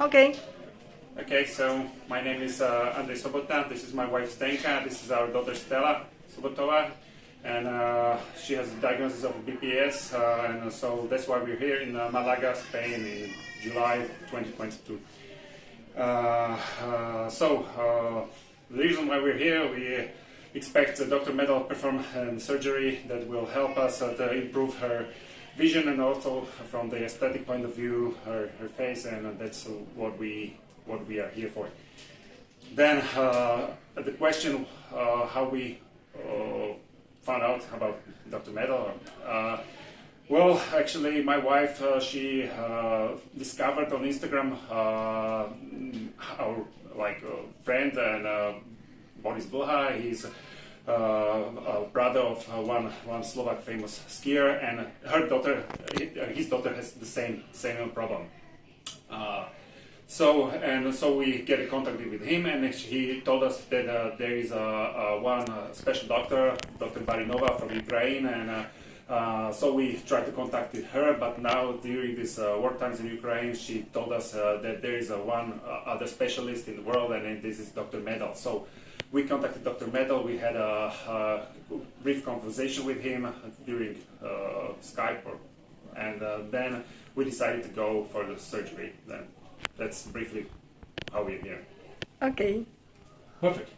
Okay. Okay, so my name is uh, Andrei Sobota. This is my wife Stenka. This is our daughter Stella Sobotova, and uh, she has a diagnosis of BPS, uh, and so that's why we're here in uh, Malaga, Spain, in July 2022. Uh, uh, so uh, the reason why we're here, we expect Dr. Medel perform surgery that will help us to improve her vision and also from the aesthetic point of view, her, her face, and that's what we what we are here for. Then uh, the question uh, how we uh, found out about Dr. Medel. Uh, well, actually, my wife uh, she uh, discovered on Instagram our like friend and Boris Blha. He's uh, brother of uh, one one Slovak famous skier, and her daughter, his daughter has the same same problem. Uh, so and so we get in contact with him, and he told us that uh, there is a, a one uh, special doctor, Dr. Barinova from Ukraine, and uh, so we tried to contact her. But now during these war times in Ukraine, she told us that there is a one other specialist in the world, and this is Dr. Medel. So we contacted Dr. Medel. We had a, a, brief conversation with him during uh, Skype, or, and uh, then we decided to go for the surgery. Then that's briefly how we're here. Okay. Perfect.